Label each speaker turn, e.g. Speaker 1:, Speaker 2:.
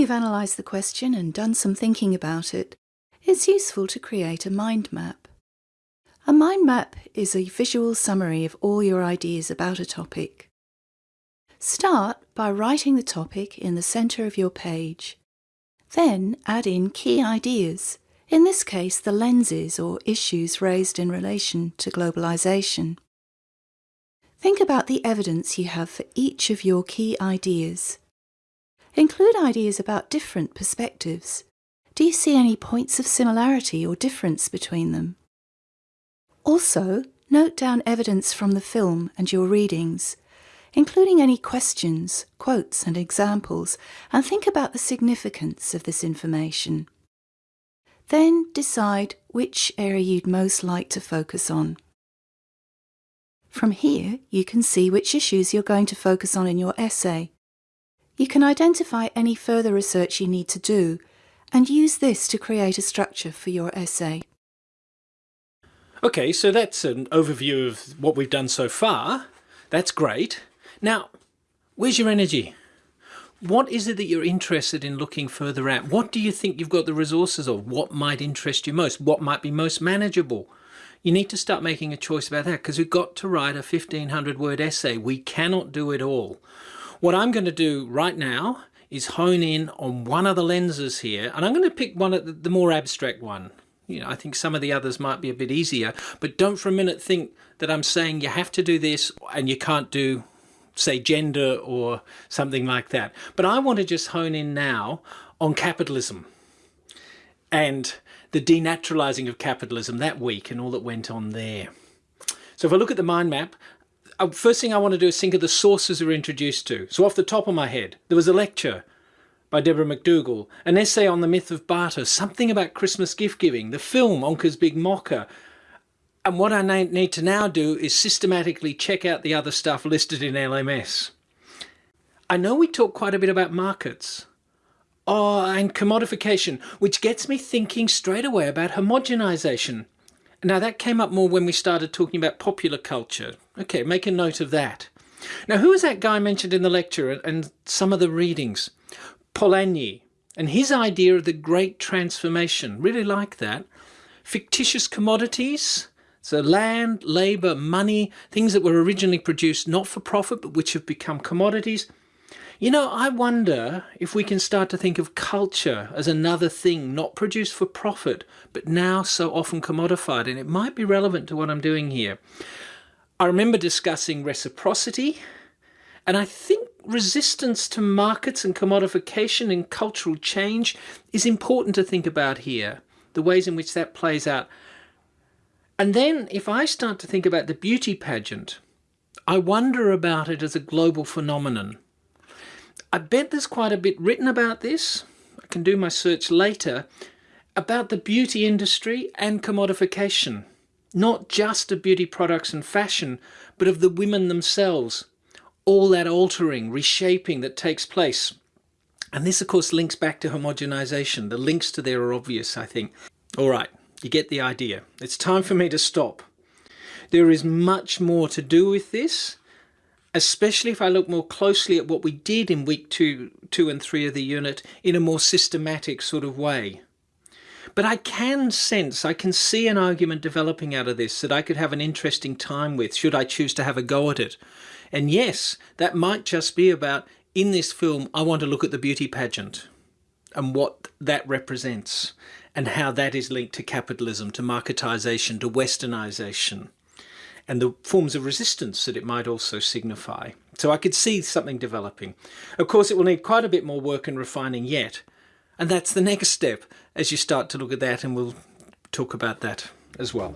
Speaker 1: you've analysed the question and done some thinking about it, it's useful to create a mind map. A mind map is a visual summary of all your ideas about a topic. Start by writing the topic in the centre of your page. Then add in key ideas, in this case the lenses or issues raised in relation to globalisation. Think about the evidence you have for each of your key ideas. Include ideas about different perspectives. Do you see any points of similarity or difference between them? Also, note down evidence from the film and your readings, including any questions, quotes and examples, and think about the significance of this information. Then decide which area you'd most like to focus on. From here, you can see which issues you're going to focus on in your essay. You can identify any further research you need to do and use this to create a structure for your essay.
Speaker 2: Okay, so that's an overview of what we've done so far. That's great. Now, where's your energy? What is it that you're interested in looking further at? What do you think you've got the resources of? What might interest you most? What might be most manageable? You need to start making a choice about that because we've got to write a 1500 word essay. We cannot do it all. What I'm going to do right now is hone in on one of the lenses here and I'm going to pick one of the more abstract one you know, I think some of the others might be a bit easier, but don't for a minute think that I'm saying you have to do this and you can't do, say, gender or something like that. But I want to just hone in now on capitalism and the denaturalizing of capitalism that week and all that went on there. So if I look at the mind map, Uh, first thing I want to do is think of the sources we're introduced to. So off the top of my head, there was a lecture by Deborah McDougall, an essay on the myth of barter, something about Christmas gift giving, the film Ongka's Big Moka. And what I need to now do is systematically check out the other stuff listed in LMS. I know we talk quite a bit about markets. Oh, and commodification, which gets me thinking straight away about homogenization. Now that came up more when we started talking about popular culture. Okay, make a note of that. Now who was that guy mentioned in the lecture and some of the readings? Polanyi and his idea of the great transformation. Really like that. Fictitious commodities, so land, labour, money, things that were originally produced not for profit but which have become commodities. You know, I wonder if we can start to think of culture as another thing not produced for profit but now so often commodified and it might be relevant to what I'm doing here. I remember discussing reciprocity and I think resistance to markets and commodification and cultural change is important to think about here, the ways in which that plays out. And then if I start to think about the beauty pageant, I wonder about it as a global phenomenon. I bet there's quite a bit written about this. I can do my search later about the beauty industry and commodification, not just of beauty products and fashion, but of the women themselves all that altering, reshaping that takes place. And this, of course, links back to homogenization. The links to there are obvious, I think. All right, you get the idea. It's time for me to stop. There is much more to do with this, especially if I look more closely at what we did in week two, two and three of the unit in a more systematic sort of way. But I can sense, I can see an argument developing out of this that I could have an interesting time with should I choose to have a go at it. And yes, that might just be about, in this film, I want to look at the beauty pageant and what that represents and how that is linked to capitalism, to marketization, to westernization, and the forms of resistance that it might also signify. So I could see something developing. Of course, it will need quite a bit more work and refining yet. And that's the next step as you start to look at that, and we'll talk about that as well.